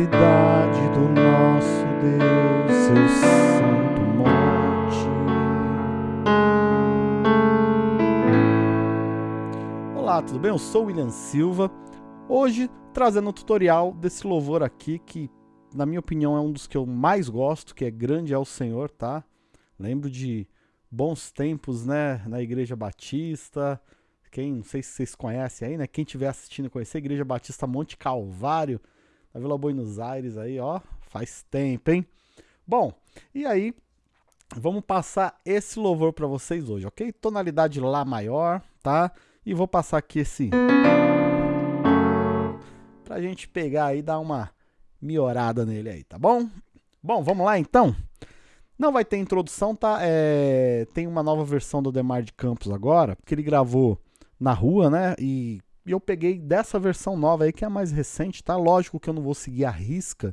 cidade do nosso Deus, seu santo monte. Olá, tudo bem? Eu sou William Silva. Hoje trazendo um tutorial desse louvor aqui que, na minha opinião, é um dos que eu mais gosto, que é Grande é o Senhor, tá? Lembro de bons tempos, né, na Igreja Batista. Quem, não sei se vocês conhecem aí, né? Quem estiver assistindo conhecer, Igreja Batista Monte Calvário, na Vila Buenos Aires aí, ó, faz tempo, hein? Bom, e aí, vamos passar esse louvor para vocês hoje, ok? Tonalidade Lá maior, tá? E vou passar aqui esse... Pra gente pegar aí e dar uma miorada nele aí, tá bom? Bom, vamos lá então? Não vai ter introdução, tá? É... Tem uma nova versão do Demar de Campos agora, porque ele gravou na rua, né? E e eu peguei dessa versão nova aí, que é a mais recente, tá? Lógico que eu não vou seguir a risca,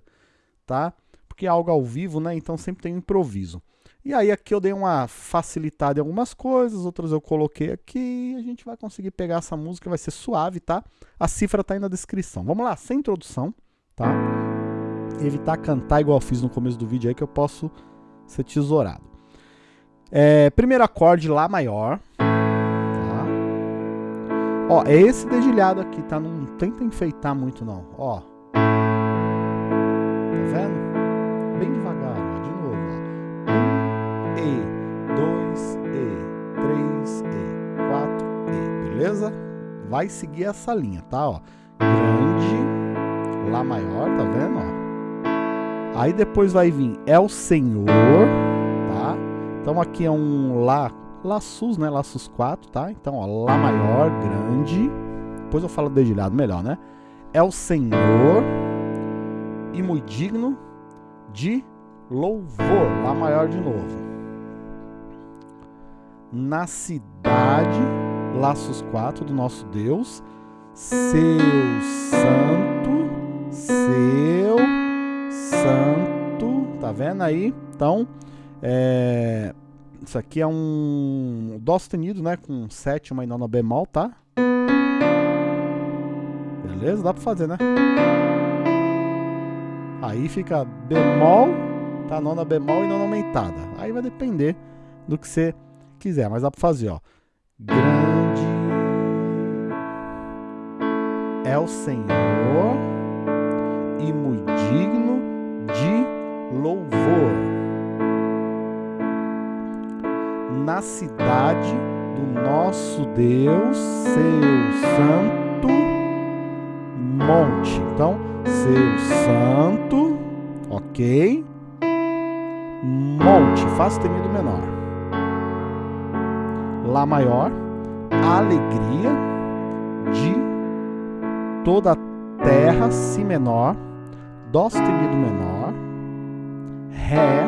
tá? Porque é algo ao vivo, né? Então sempre tem um improviso. E aí aqui eu dei uma facilitada em algumas coisas, outras eu coloquei aqui a gente vai conseguir pegar essa música, vai ser suave, tá? A cifra tá aí na descrição. Vamos lá, sem introdução, tá? Evitar cantar igual eu fiz no começo do vídeo aí que eu posso ser tesourado. É, primeiro acorde Lá maior, Ó, é esse dedilhado aqui, tá? Não tenta enfeitar muito não, ó. Tá vendo? Bem devagar, ó, de novo, ó. Um, E, dois, E, três, E, quatro, E, beleza? Vai seguir essa linha, tá, ó. Grande, Lá maior, tá vendo, ó? Aí depois vai vir É o Senhor, tá? Então aqui é um Lá Sus, né? Sus 4, tá? Então, ó, Lá maior, grande. Depois eu falo dedilhado melhor, né? É o Senhor e muito digno de louvor. Lá maior de novo. Na cidade, Laços 4 do nosso Deus, seu santo, seu santo, tá vendo aí? Então, é, isso aqui é um Dó sustenido, né? Com sétima e nona bemol, tá? Beleza? Dá pra fazer, né? Aí fica bemol, tá? Nona bemol e nona aumentada. Aí vai depender do que você quiser, mas dá pra fazer, ó. Grande é o Senhor e muito digno de louvor na cidade do nosso Deus, seu santo monte. Então, seu santo, ok? Monte, Fá sustenido menor. Lá maior, alegria de toda a terra, Si menor, Dó sustenido menor, Ré,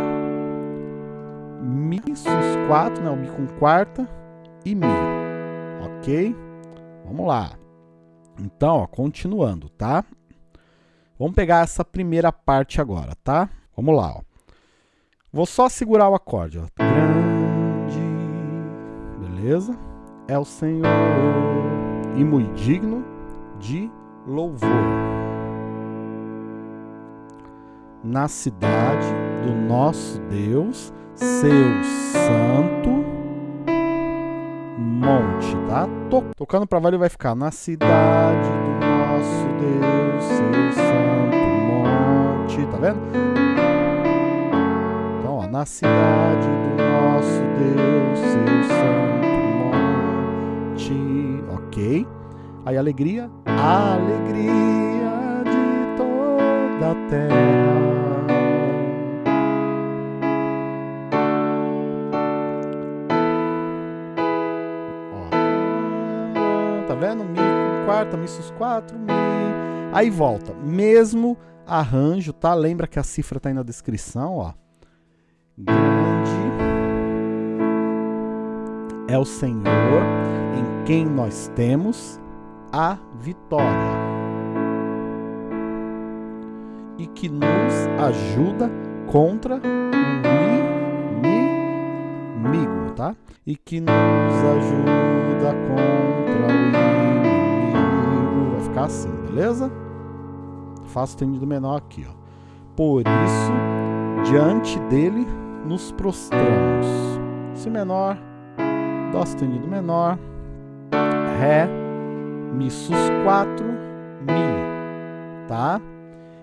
Mi sus 4, né? O Mi com quarta e Mi. Ok? Vamos lá. Então, ó, continuando, tá? Vamos pegar essa primeira parte agora, tá? Vamos lá, ó. Vou só segurar o acorde, ó. Grande, beleza? É o Senhor e muito digno de louvor. Na cidade do nosso Deus, seu santo monte, tá? tocando para valer vai ficar na cidade do nosso Deus, seu santo monte, tá vendo? Então, ó, na cidade do nosso Deus, seu santo monte, ok? Aí alegria, alegria de toda a terra quarta, Mi sus 4, Mi. Aí volta. Mesmo arranjo, tá? Lembra que a cifra tá aí na descrição, ó. Grande é o Senhor em quem nós temos a vitória. E que nos ajuda contra o inimigo, tá? E que nos ajuda contra o inimigo assim, beleza? Fá sustenido menor aqui, ó. Por isso, diante dele nos prostramos. Si menor, Dó sustenido menor, Ré, Mi sus 4, Mi, tá?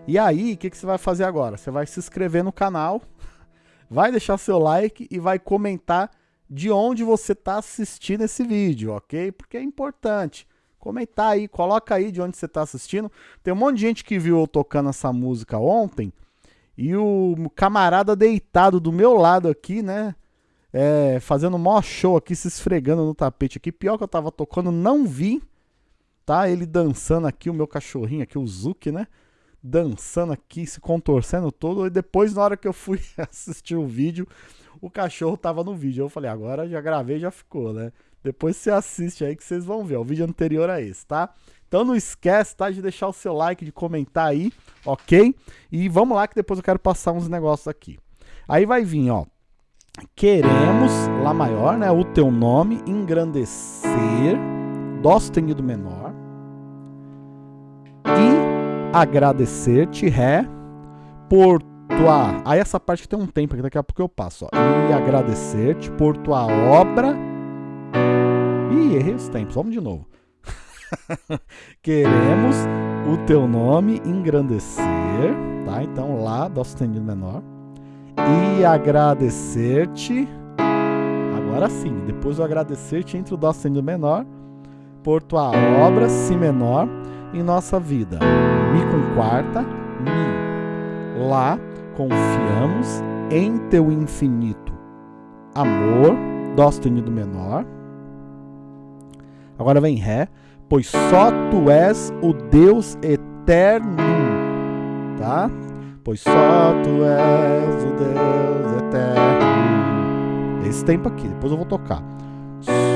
E aí, o que, que você vai fazer agora? Você vai se inscrever no canal, vai deixar seu like e vai comentar de onde você está assistindo esse vídeo, ok? Porque é importante. Comentar aí, coloca aí de onde você está assistindo. Tem um monte de gente que viu eu tocando essa música ontem e o camarada deitado do meu lado aqui, né? É, fazendo maior show aqui, se esfregando no tapete aqui. Pior que eu tava tocando, não vi, tá? Ele dançando aqui, o meu cachorrinho aqui, o Zuki, né? Dançando aqui, se contorcendo todo. E depois, na hora que eu fui assistir o vídeo, o cachorro tava no vídeo. Eu falei, agora já gravei, já ficou, né? Depois você assiste aí que vocês vão ver. O vídeo anterior a esse, tá? Então não esquece, tá? De deixar o seu like, de comentar aí, ok? E vamos lá que depois eu quero passar uns negócios aqui. Aí vai vir, ó. Queremos, Lá maior, né? O teu nome, engrandecer, Dó sustenido menor. E agradecer-te, Ré, por tua. Aí essa parte que tem um tempo, que daqui a pouco eu passo. Ó. E agradecer-te por tua obra. Ih, errei os tempos. Vamos de novo. Queremos o teu nome engrandecer, tá? Então lá, dó sustenido menor. E agradecer-te. Agora sim, depois do agradecer-te entre o dó sustenido menor por tua obra, si menor, em nossa vida. Mi com quarta, mi. Lá confiamos em teu infinito amor, dó sustenido menor. Agora vem ré, pois só tu és o Deus eterno, tá? Pois só tu és o Deus eterno. Esse tempo aqui, depois eu vou tocar.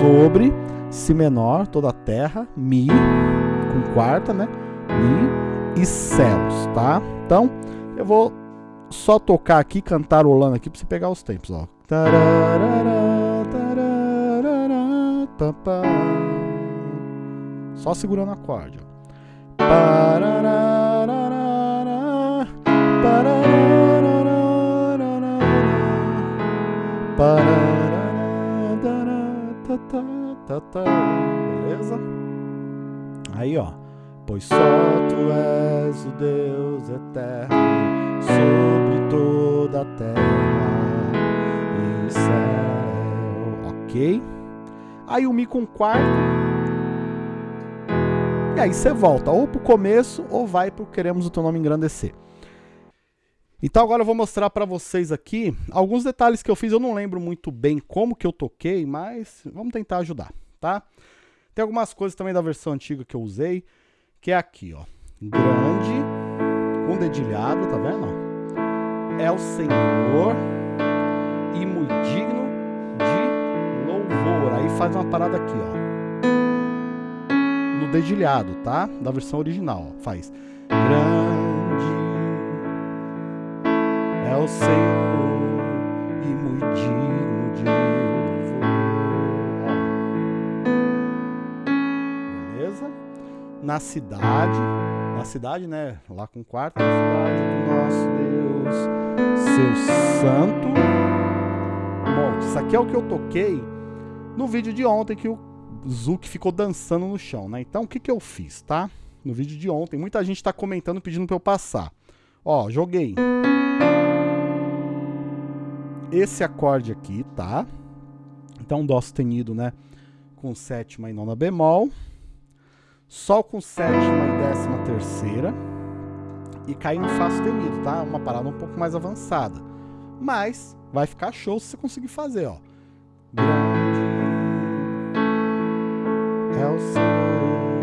Sobre si menor, toda a terra, mi com quarta, né? Mi e céus, tá? Então, eu vou só tocar aqui, cantarolando aqui, pra você pegar os tempos, ó. Só segurando o acorde. Beleza? Aí, ó. Pois só tu és o Deus eterno sobre toda a terra e céu. Ok? Aí o Mi com quarto. E aí você volta ou pro começo ou vai pro Queremos o Teu Nome Engrandecer. Então agora eu vou mostrar para vocês aqui alguns detalhes que eu fiz. Eu não lembro muito bem como que eu toquei, mas vamos tentar ajudar, tá? Tem algumas coisas também da versão antiga que eu usei que é aqui, ó. Grande, com dedilhado, tá vendo? É o Senhor e muito digno de louvor. Aí faz uma parada aqui, ó. No dedilhado, tá? Da versão original, ó. Faz grande é o Senhor e muito digno de na cidade, na cidade, né? Lá com o quarto, na cidade do nosso Deus, seu santo. Bom, isso aqui é o que eu toquei no vídeo de ontem que o Zuki ficou dançando no chão, né? Então, o que, que eu fiz, tá? No vídeo de ontem, muita gente tá comentando pedindo pra eu passar. Ó, joguei. Esse acorde aqui, tá? Então, Dó sustenido, né? Com sétima e nona bemol. Sol com sétima e décima terceira. E cair no Fá sustenido, tá? Uma parada um pouco mais avançada. Mas vai ficar show se você conseguir fazer, ó. É o Senhor.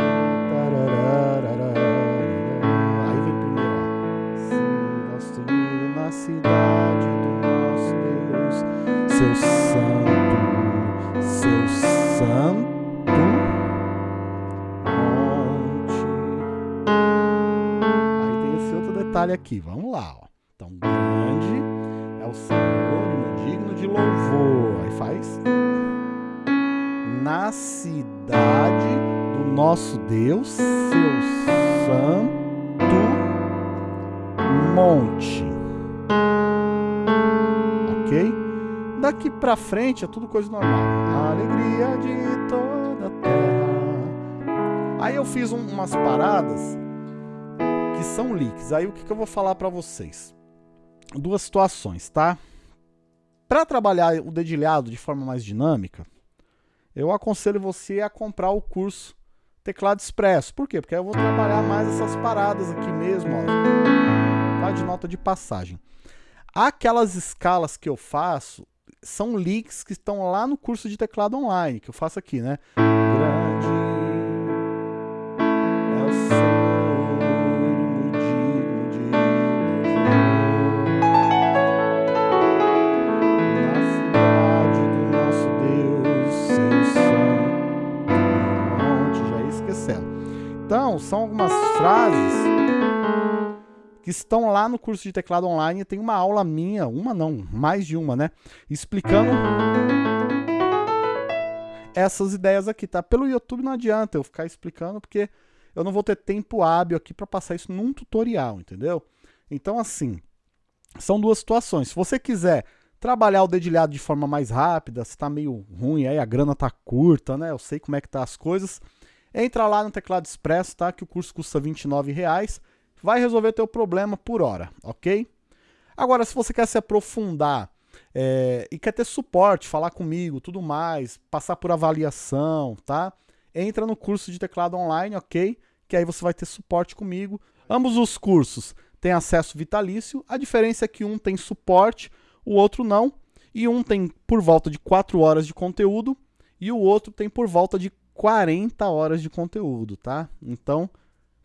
Aí vem primeiro. Se Dó sustenido na cidade do nosso Deus, seu santo, seu santo. detalhe aqui. Vamos lá, ó. Então, grande é o Senhor digno de louvor. Aí faz na cidade do nosso Deus, seu santo monte. Ok? Daqui pra frente é tudo coisa normal. A alegria de toda a terra. Aí eu fiz um, umas paradas que são leaks. Aí o que, que eu vou falar para vocês? Duas situações, tá? Para trabalhar o dedilhado de forma mais dinâmica, eu aconselho você a comprar o curso Teclado Expresso. Por quê? Porque eu vou trabalhar mais essas paradas aqui mesmo, ó, tá? de nota de passagem. Aquelas escalas que eu faço são leaks que estão lá no curso de teclado online, que eu faço aqui, né? Que estão lá no curso de teclado online. Tem uma aula minha, uma não, mais de uma, né? Explicando essas ideias aqui, tá? Pelo YouTube não adianta eu ficar explicando, porque eu não vou ter tempo hábil aqui para passar isso num tutorial, entendeu? Então, assim, são duas situações. Se você quiser trabalhar o dedilhado de forma mais rápida, se tá meio ruim, aí a grana tá curta, né? Eu sei como é que tá as coisas. Entra lá no Teclado Expresso, tá? Que o curso custa R$ reais. Vai resolver teu problema por hora, ok? Agora, se você quer se aprofundar é, e quer ter suporte, falar comigo, tudo mais, passar por avaliação, tá? Entra no curso de teclado online, ok? Que aí você vai ter suporte comigo. Ambos os cursos têm acesso vitalício. A diferença é que um tem suporte, o outro não. E um tem por volta de 4 horas de conteúdo e o outro tem por volta de 40 horas de conteúdo, tá? Então,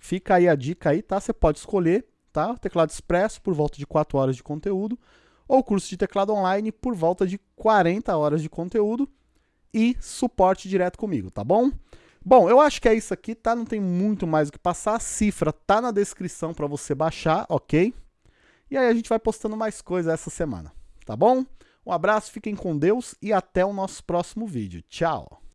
fica aí a dica aí, tá? Você pode escolher, tá? Teclado expresso por volta de 4 horas de conteúdo, ou curso de teclado online por volta de 40 horas de conteúdo e suporte direto comigo, tá bom? Bom, eu acho que é isso aqui, tá? Não tem muito mais o que passar. A cifra tá na descrição para você baixar, ok? E aí a gente vai postando mais coisas essa semana, tá bom? Um abraço, fiquem com Deus e até o nosso próximo vídeo. Tchau!